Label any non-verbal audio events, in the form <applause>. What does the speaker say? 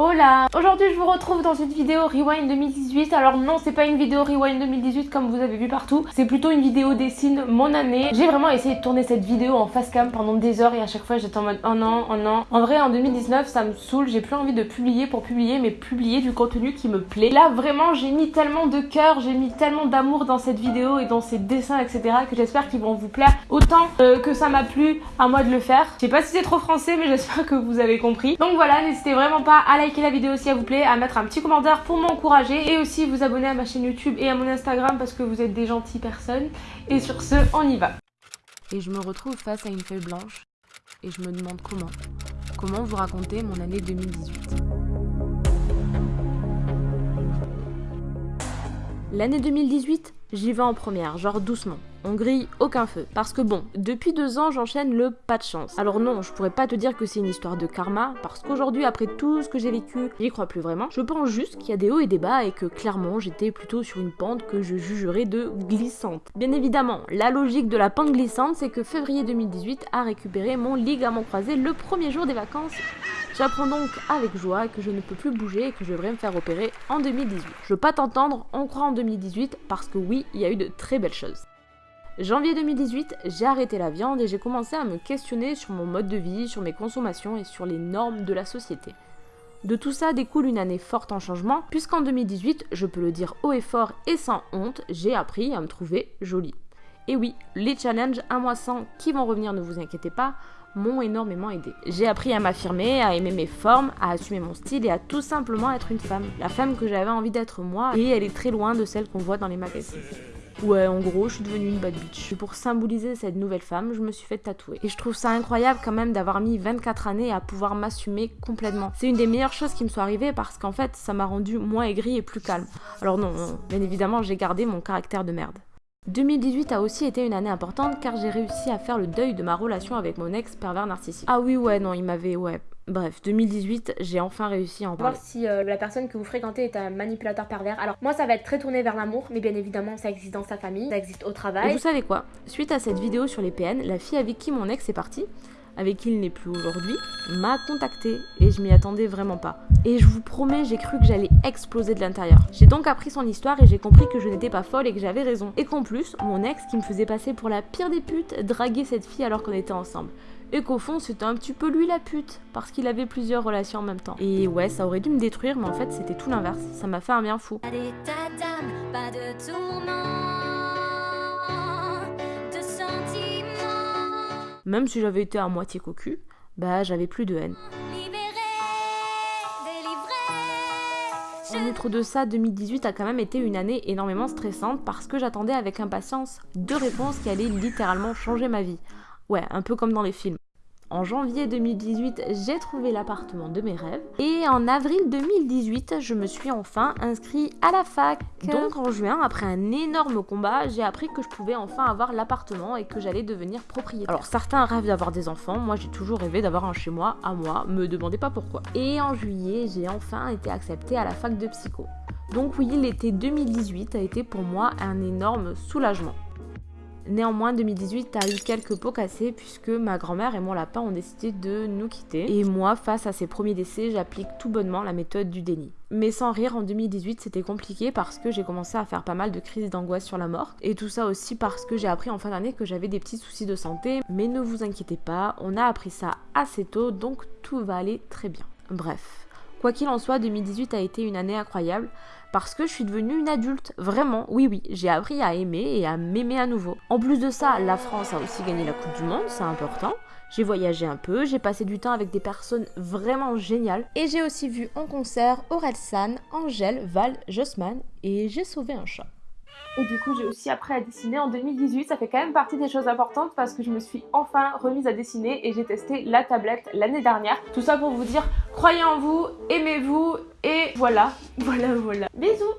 Hola Aujourd'hui je vous retrouve dans une vidéo Rewind 2018. Alors non c'est pas une vidéo Rewind 2018 comme vous avez vu partout, c'est plutôt une vidéo dessine mon année. J'ai vraiment essayé de tourner cette vidéo en face cam pendant des heures et à chaque fois j'étais en mode oh non, oh non. En vrai en 2019 ça me saoule, j'ai plus envie de publier pour publier mais publier du contenu qui me plaît. Là vraiment j'ai mis tellement de cœur, j'ai mis tellement d'amour dans cette vidéo et dans ces dessins etc que j'espère qu'ils vont vous plaire autant euh, que ça m'a plu à moi de le faire. Je sais pas si c'est trop français mais j'espère que vous avez compris. Donc voilà n'hésitez vraiment pas à liker la vidéo si elle vous plaît, à mettre un petit commentaire pour m'encourager et aussi vous abonner à ma chaîne YouTube et à mon Instagram parce que vous êtes des gentilles personnes. Et sur ce, on y va. Et je me retrouve face à une feuille blanche et je me demande comment. Comment vous raconter mon année 2018 L'année 2018, j'y vais en première, genre doucement. On grille aucun feu. Parce que bon, depuis deux ans, j'enchaîne le pas de chance. Alors non, je pourrais pas te dire que c'est une histoire de karma, parce qu'aujourd'hui, après tout ce que j'ai vécu, j'y crois plus vraiment. Je pense juste qu'il y a des hauts et des bas et que clairement, j'étais plutôt sur une pente que je jugerais de glissante. Bien évidemment, la logique de la pente glissante, c'est que février 2018 a récupéré mon ligament croisé le premier jour des vacances. J'apprends donc avec joie que je ne peux plus bouger et que je devrais me faire opérer en 2018. Je veux pas t'entendre, on croit en 2018 parce que oui, il y a eu de très belles choses. Janvier 2018, j'ai arrêté la viande et j'ai commencé à me questionner sur mon mode de vie, sur mes consommations et sur les normes de la société. De tout ça découle une année forte en changement, puisqu'en 2018, je peux le dire haut et fort et sans honte, j'ai appris à me trouver jolie. Et oui, les challenges un mois sans qui vont revenir, ne vous inquiétez pas, m'ont énormément aidé. J'ai appris à m'affirmer, à aimer mes formes, à assumer mon style et à tout simplement être une femme. La femme que j'avais envie d'être moi, et elle est très loin de celle qu'on voit dans les magazines. Ouais, en gros, je suis devenue une bad bitch. Et pour symboliser cette nouvelle femme, je me suis fait tatouer. Et je trouve ça incroyable quand même d'avoir mis 24 années à pouvoir m'assumer complètement. C'est une des meilleures choses qui me soit arrivée parce qu'en fait, ça m'a rendu moins aigrie et plus calme. Alors non bien évidemment, j'ai gardé mon caractère de merde. 2018 a aussi été une année importante car j'ai réussi à faire le deuil de ma relation avec mon ex pervers narcissique. Ah oui, ouais, non, il m'avait, ouais, Bref, 2018, j'ai enfin réussi à en parler. Voir si euh, la personne que vous fréquentez est un manipulateur pervers. Alors moi ça va être très tourné vers l'amour, mais bien évidemment ça existe dans sa famille, ça existe au travail. Et vous savez quoi? Suite à cette vidéo sur les PN, la fille avec qui mon ex est parti, avec qui il n'est plus aujourd'hui, m'a contacté et je m'y attendais vraiment pas. Et je vous promets, j'ai cru que j'allais exploser de l'intérieur. J'ai donc appris son histoire et j'ai compris que je n'étais pas folle et que j'avais raison. Et qu'en plus, mon ex qui me faisait passer pour la pire des putes draguait cette fille alors qu'on était ensemble et qu'au fond c'était un petit peu lui la pute parce qu'il avait plusieurs relations en même temps. Et ouais, ça aurait dû me détruire, mais en fait c'était tout l'inverse. Ça m'a fait un bien fou. Même si j'avais été à moitié cocu, bah j'avais plus de haine. En outre de ça, 2018 a quand même été une année énormément stressante parce que j'attendais avec impatience deux réponses qui allaient littéralement changer ma vie. Ouais, un peu comme dans les films. En janvier 2018, j'ai trouvé l'appartement de mes rêves. Et en avril 2018, je me suis enfin inscrit à la fac. Donc en juin, après un énorme combat, j'ai appris que je pouvais enfin avoir l'appartement et que j'allais devenir propriétaire. Alors certains rêvent d'avoir des enfants, moi j'ai toujours rêvé d'avoir un chez moi, à moi, me demandez pas pourquoi. Et en juillet, j'ai enfin été acceptée à la fac de psycho. Donc oui, l'été 2018 a été pour moi un énorme soulagement. Néanmoins, 2018 a eu quelques pots cassés puisque ma grand-mère et mon lapin ont décidé de nous quitter. Et moi, face à ces premiers décès, j'applique tout bonnement la méthode du déni. Mais sans rire, en 2018, c'était compliqué parce que j'ai commencé à faire pas mal de crises d'angoisse sur la mort. Et tout ça aussi parce que j'ai appris en fin d'année que j'avais des petits soucis de santé. Mais ne vous inquiétez pas, on a appris ça assez tôt, donc tout va aller très bien. Bref. Quoi qu'il en soit, 2018 a été une année incroyable parce que je suis devenue une adulte. Vraiment, oui, oui, j'ai appris à aimer et à m'aimer à nouveau. En plus de ça, la France a aussi gagné la Coupe du Monde, c'est important. J'ai voyagé un peu, j'ai passé du temps avec des personnes vraiment géniales. Et j'ai aussi vu en concert San, Angèle, Val, Jossman et j'ai sauvé un chat. Et du coup, j'ai aussi appris à dessiner en 2018. Ça fait quand même partie des choses importantes parce que je me suis enfin remise à dessiner et j'ai testé la tablette l'année dernière. Tout ça pour vous dire, croyez en vous, aimez-vous et voilà, <laughs> voilà, voilà. Bisous